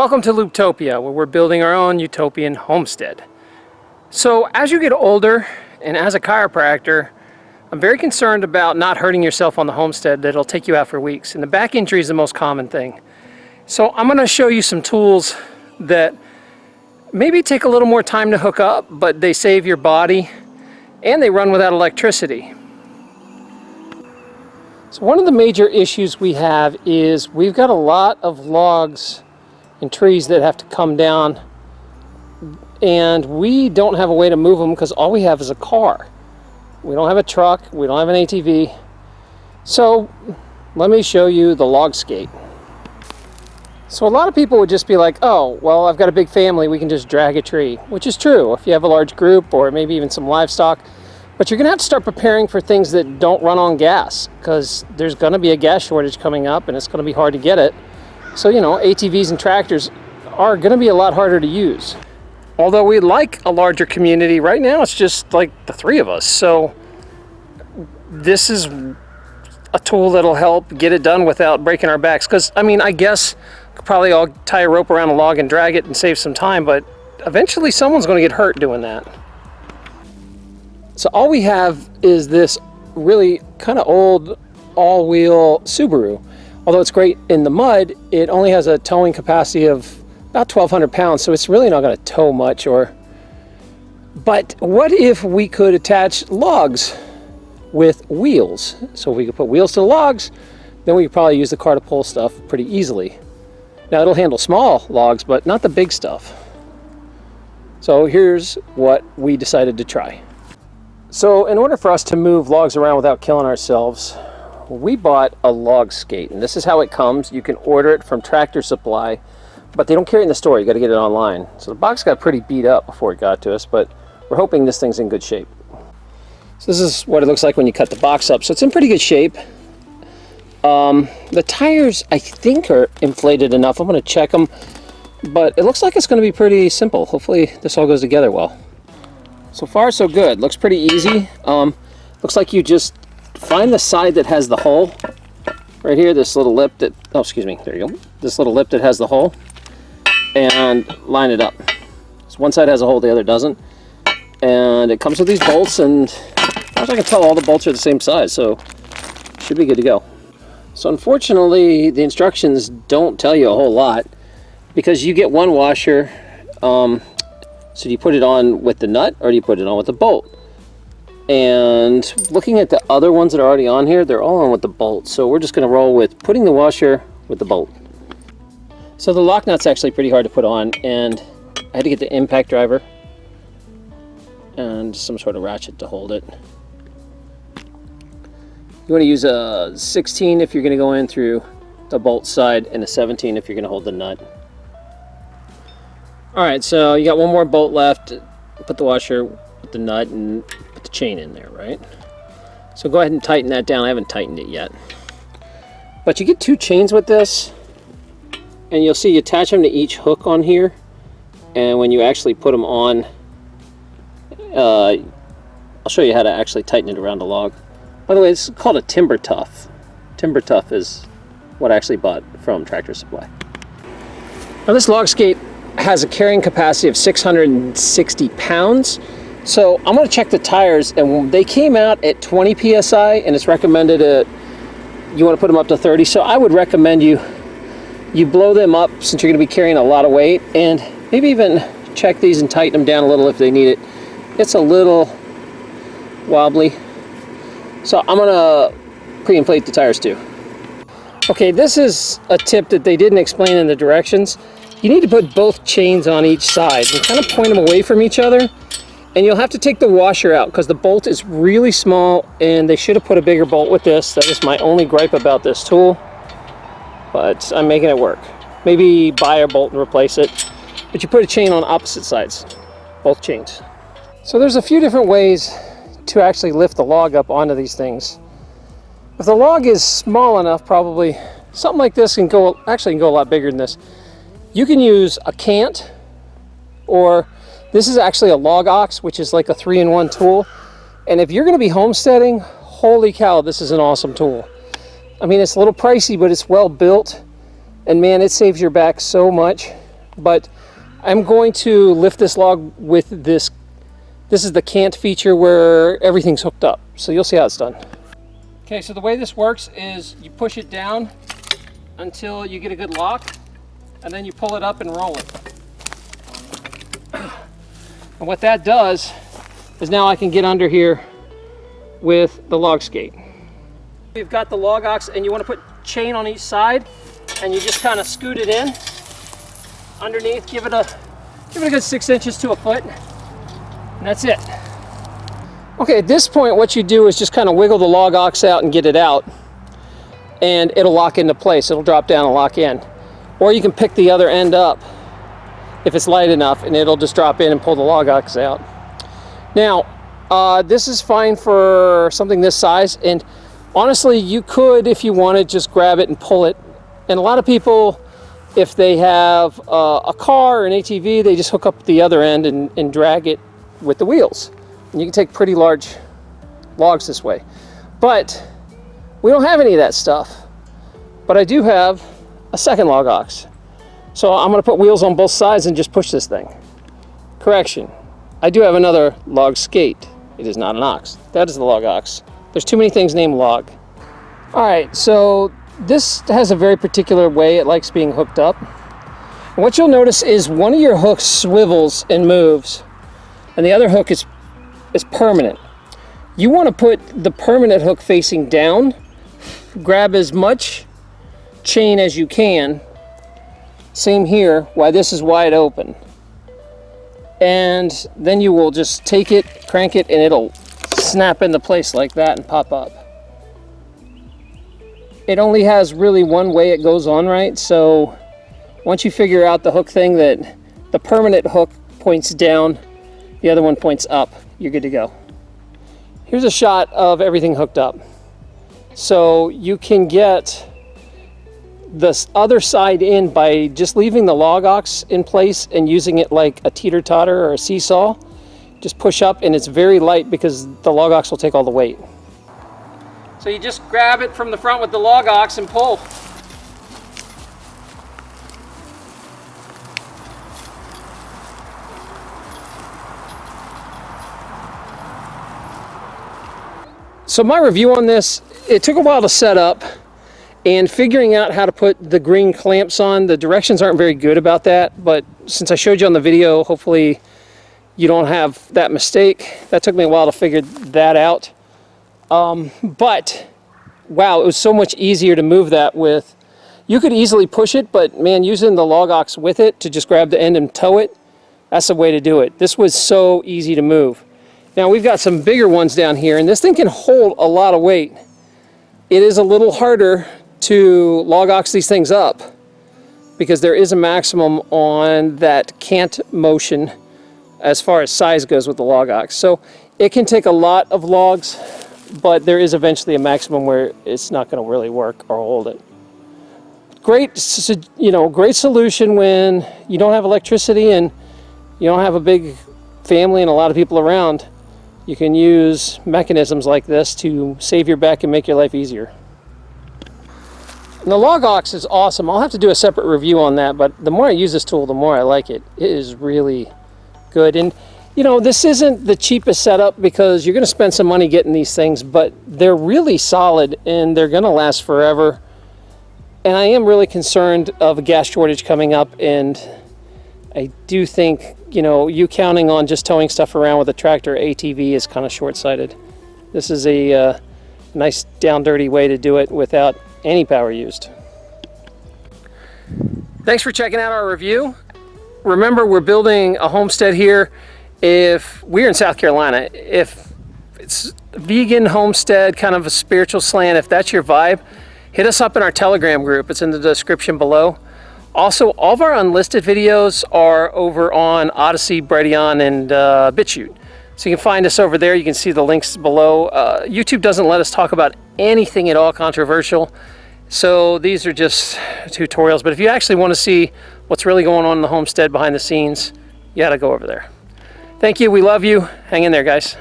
Welcome to Looptopia, where we're building our own utopian homestead. So as you get older, and as a chiropractor, I'm very concerned about not hurting yourself on the homestead that'll take you out for weeks. And the back injury is the most common thing. So I'm gonna show you some tools that maybe take a little more time to hook up, but they save your body and they run without electricity. So one of the major issues we have is we've got a lot of logs and trees that have to come down and we don't have a way to move them because all we have is a car. We don't have a truck, we don't have an ATV. So let me show you the log skate. So a lot of people would just be like, oh, well, I've got a big family, we can just drag a tree, which is true if you have a large group or maybe even some livestock. But you're gonna have to start preparing for things that don't run on gas because there's gonna be a gas shortage coming up and it's gonna be hard to get it. So, you know, ATVs and tractors are gonna be a lot harder to use. Although we like a larger community, right now it's just like the three of us. So this is a tool that'll help get it done without breaking our backs. Because, I mean, I guess probably all tie a rope around a log and drag it and save some time, but eventually someone's gonna get hurt doing that. So all we have is this really kind of old all-wheel Subaru. Although it's great in the mud, it only has a towing capacity of about 1,200 pounds, so it's really not going to tow much. Or, But what if we could attach logs with wheels? So if we could put wheels to the logs, then we could probably use the car to pull stuff pretty easily. Now it'll handle small logs, but not the big stuff. So here's what we decided to try. So in order for us to move logs around without killing ourselves, we bought a log skate. And this is how it comes. You can order it from Tractor Supply, but they don't carry it in the store. You got to get it online. So the box got pretty beat up before it got to us, but we're hoping this thing's in good shape. So this is what it looks like when you cut the box up. So it's in pretty good shape. Um, the tires, I think, are inflated enough. I'm going to check them, but it looks like it's going to be pretty simple. Hopefully this all goes together well. So far, so good. Looks pretty easy. Um, looks like you just find the side that has the hole. Right here, this little lip that, oh, excuse me, there you go. This little lip that has the hole. And line it up. So one side has a hole, the other doesn't. And it comes with these bolts, and as I can tell, all the bolts are the same size, so should be good to go. So unfortunately, the instructions don't tell you a whole lot because you get one washer um, so do you put it on with the nut or do you put it on with the bolt? And looking at the other ones that are already on here, they're all on with the bolt. So we're just going to roll with putting the washer with the bolt. So the lock nut's actually pretty hard to put on and I had to get the impact driver and some sort of ratchet to hold it. You want to use a 16 if you're going to go in through the bolt side and a 17 if you're going to hold the nut. Alright, so you got one more bolt left. Put the washer with the nut and put the chain in there, right? So go ahead and tighten that down. I haven't tightened it yet. But you get two chains with this. And you'll see you attach them to each hook on here. And when you actually put them on, uh, I'll show you how to actually tighten it around the log. By the way, it's called a Timber Tough. Timber Tough is what I actually bought from Tractor Supply. Now this log skate has a carrying capacity of 660 pounds. So I'm going to check the tires and they came out at 20 psi and it's recommended at you want to put them up to 30 so I would recommend you you blow them up since you're going to be carrying a lot of weight and maybe even check these and tighten them down a little if they need it. It's a little wobbly. So I'm gonna pre-inflate the tires too. Okay this is a tip that they didn't explain in the directions. You need to put both chains on each side and kind of point them away from each other. And you'll have to take the washer out because the bolt is really small and they should have put a bigger bolt with this. That is my only gripe about this tool. But I'm making it work. Maybe buy a bolt and replace it. But you put a chain on opposite sides, both chains. So there's a few different ways to actually lift the log up onto these things. If the log is small enough, probably something like this can go, actually can go a lot bigger than this. You can use a cant or this is actually a log ox, which is like a three-in-one tool. And if you're going to be homesteading, holy cow, this is an awesome tool. I mean, it's a little pricey, but it's well built. And man, it saves your back so much. but I'm going to lift this log with this. This is the cant feature where everything's hooked up. So you'll see how it's done. Okay, so the way this works is you push it down until you get a good lock, and then you pull it up and roll it. And what that does is now I can get under here with the log skate. You've got the log ox and you want to put chain on each side and you just kind of scoot it in underneath, give it a give it a good six inches to a foot, and that's it. Okay, at this point what you do is just kind of wiggle the log ox out and get it out and it'll lock into place. It'll drop down and lock in. Or you can pick the other end up if it's light enough and it'll just drop in and pull the log ox out. Now, uh, this is fine for something this size and honestly you could if you wanted just grab it and pull it. And a lot of people if they have uh, a car or an ATV they just hook up the other end and, and drag it with the wheels. And you can take pretty large logs this way. But we don't have any of that stuff. But I do have a second log ox so I'm going to put wheels on both sides and just push this thing. Correction. I do have another log skate. It is not an ox. That is the log ox. There's too many things named log. Alright, so this has a very particular way it likes being hooked up. And what you'll notice is one of your hooks swivels and moves, and the other hook is, is permanent. You want to put the permanent hook facing down, grab as much chain as you can, same here, why this is wide open. And then you will just take it, crank it, and it'll snap into place like that and pop up. It only has really one way it goes on right, so once you figure out the hook thing that the permanent hook points down, the other one points up, you're good to go. Here's a shot of everything hooked up. So you can get the other side in by just leaving the log ox in place and using it like a teeter-totter or a seesaw. Just push up and it's very light because the log ox will take all the weight. So you just grab it from the front with the log ox and pull. So my review on this, it took a while to set up and figuring out how to put the green clamps on the directions aren't very good about that but since I showed you on the video hopefully you don't have that mistake. That took me a while to figure that out. Um, but wow it was so much easier to move that with. You could easily push it but man using the log ox with it to just grab the end and tow it that's the way to do it. This was so easy to move. Now we've got some bigger ones down here and this thing can hold a lot of weight. It is a little harder to log ox these things up because there is a maximum on that cant motion as far as size goes with the log ox. So it can take a lot of logs, but there is eventually a maximum where it's not going to really work or hold it. Great, you know, great solution when you don't have electricity and you don't have a big family and a lot of people around. You can use mechanisms like this to save your back and make your life easier. The log ox is awesome. I'll have to do a separate review on that, but the more I use this tool, the more I like it. It is really good. And you know, this isn't the cheapest setup because you're going to spend some money getting these things, but they're really solid and they're going to last forever. And I am really concerned of a gas shortage coming up and I do think, you know, you counting on just towing stuff around with a tractor ATV is kind of short-sighted. This is a uh, nice down dirty way to do it without any power used. Thanks for checking out our review. Remember, we're building a homestead here. If we're in South Carolina, if it's vegan homestead, kind of a spiritual slant, if that's your vibe, hit us up in our Telegram group. It's in the description below. Also, all of our unlisted videos are over on Odysee, Brighteon, and uh, BitChute. So you can find us over there. You can see the links below. Uh, YouTube doesn't let us talk about anything at all controversial. So these are just tutorials. But if you actually want to see what's really going on in the homestead behind the scenes, you got to go over there. Thank you. We love you. Hang in there, guys.